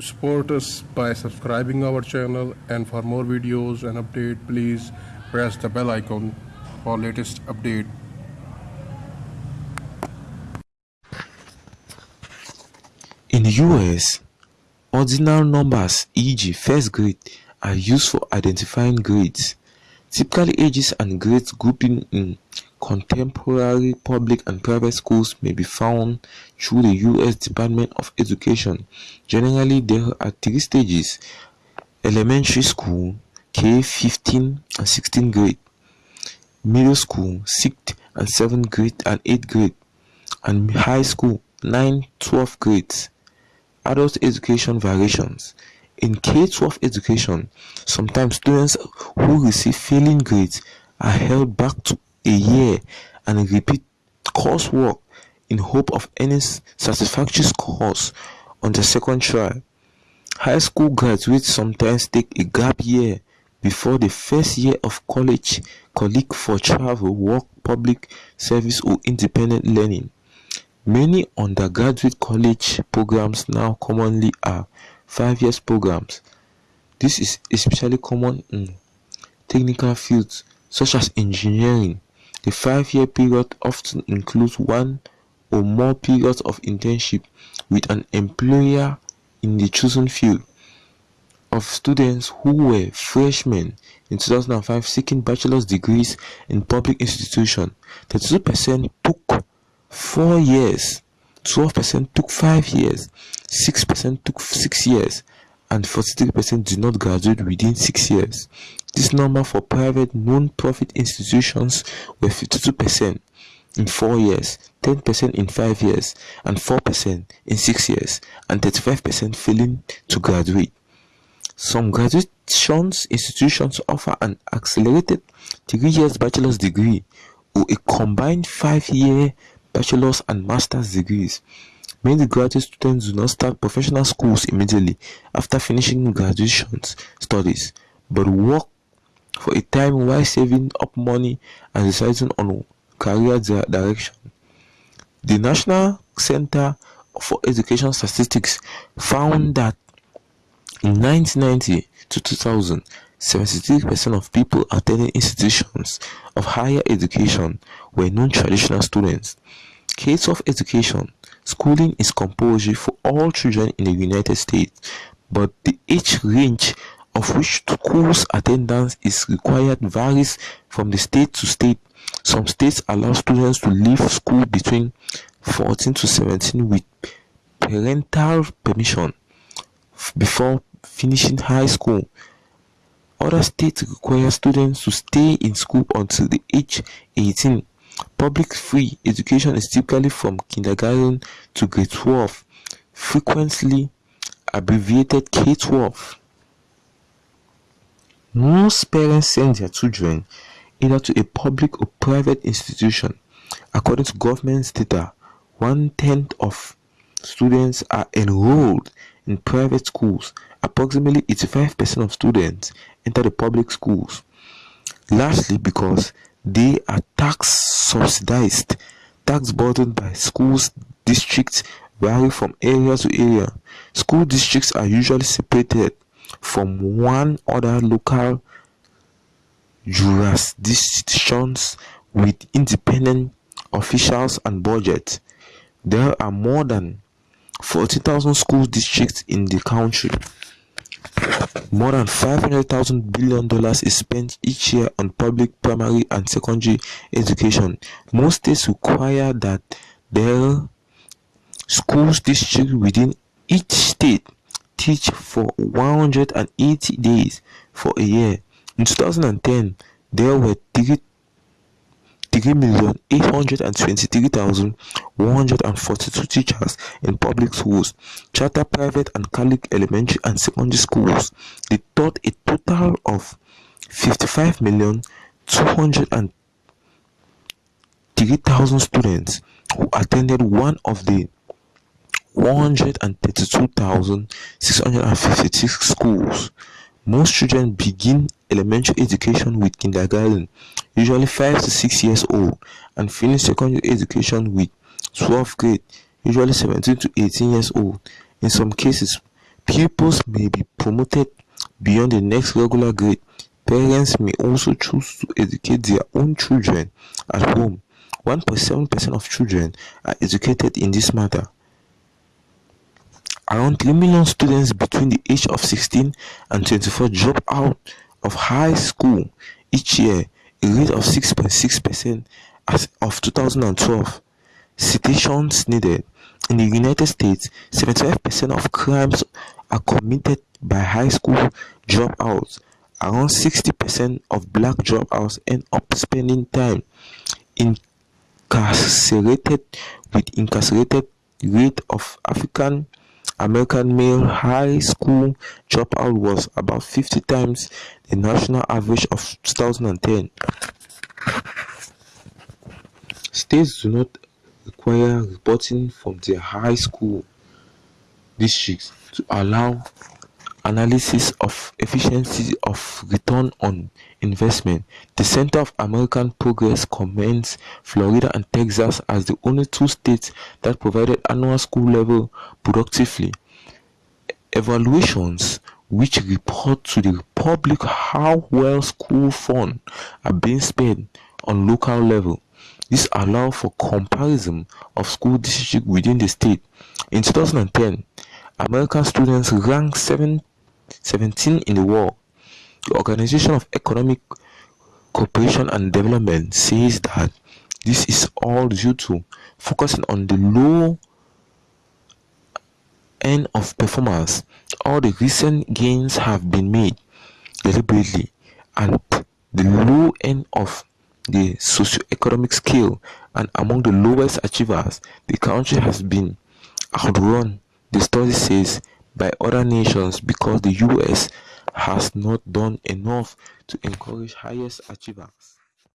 support us by subscribing our channel and for more videos and update please press the bell icon for latest update In the US, ordinal numbers e.g. first grade are used for identifying grades. Typically ages and grades grouping in contemporary public and private schools may be found through the US Department of Education. Generally, there are three stages. Elementary school, K-15 and 16 grade. Middle school, 6th and 7th grade and 8th grade. And high school, (9–12th grades. Adult education variations. In K-12 education, sometimes students who receive failing grades are held back to a year and repeat coursework in hope of earning satisfactory scores on the second try. High school graduates sometimes take a gap year before the first year of college colleague for travel, work, public service or independent learning. Many undergraduate college programs now commonly are five years programs. This is especially common in technical fields such as engineering. The five-year period often includes one or more periods of internship with an employer in the chosen field. Of students who were freshmen in 2005 seeking bachelor's degrees in public institutions, 32% took 4 years 12% took 5 years, 6% took 6 years, and 43% did not graduate within 6 years. This number for private non-profit institutions were 52% in 4 years, 10% in 5 years, and 4% in 6 years, and 35% failing to graduate. Some graduations institutions offer an accelerated 3 years bachelor's degree or a combined 5 year bachelor's and master's degrees. Many graduate students do not start professional schools immediately after finishing graduation studies, but work for a time while saving up money and deciding on career direction. The National Center for Education Statistics found that in 1990 to 2000, 73% of people attending institutions of higher education were non-traditional students. Case of education, schooling is compulsory for all children in the United States, but the age range of which schools attendance is required varies from the state to state. Some states allow students to leave school between 14 to 17 with parental permission before finishing high school. Other states require students to stay in school until the age 18. Public free education is typically from kindergarten to grade 12, frequently abbreviated K-12. Most parents send their children either to a public or private institution. According to government data, one-tenth of students are enrolled in private schools. Approximately 85% of students enter the public schools. Lastly, because they are tax subsidized. Tax burden by schools districts vary from area to area. School districts are usually separated from one other local jurisdictions with independent officials and budget. There are more than 40,000 school districts in the country. More than $500,000 billion is spent each year on public primary and secondary education. Most states require that their schools district within each state teach for 180 days for a year. In 2010, there were 3 3,823,142 teachers in public schools, charter private and Catholic elementary and secondary schools. They taught a total of 55,203,000 students who attended one of the 132,656 schools. Most children begin elementary education with kindergarten, usually 5 to 6 years old, and finish secondary education with 12th grade, usually 17 to 18 years old. In some cases, pupils may be promoted beyond the next regular grade. Parents may also choose to educate their own children at home. 1.7% of children are educated in this matter. Around 3 million students between the age of 16 and 24 drop out of high school each year, a rate of 6.6% as of 2012. Citations needed. In the United States, 75% of crimes are committed by high school dropouts. Around 60% of black dropouts end up spending time incarcerated with incarcerated rate of African American male high school dropout was about 50 times the national average of 2010. States do not require reporting from their high school districts to allow analysis of efficiency of return on investment. The Center of American Progress commends Florida and Texas as the only two states that provided annual school level productively evaluations which report to the public how well school funds are being spent on local level. This allows for comparison of school districts within the state. In 2010, American students ranked 7 17 in the world. The Organization of Economic Cooperation and Development says that this is all due to focusing on the low end of performance. All the recent gains have been made deliberately and the low end of the socio-economic scale and among the lowest achievers, the country has been outrun, the study says, by other nations because the US has not done enough to encourage highest achievers.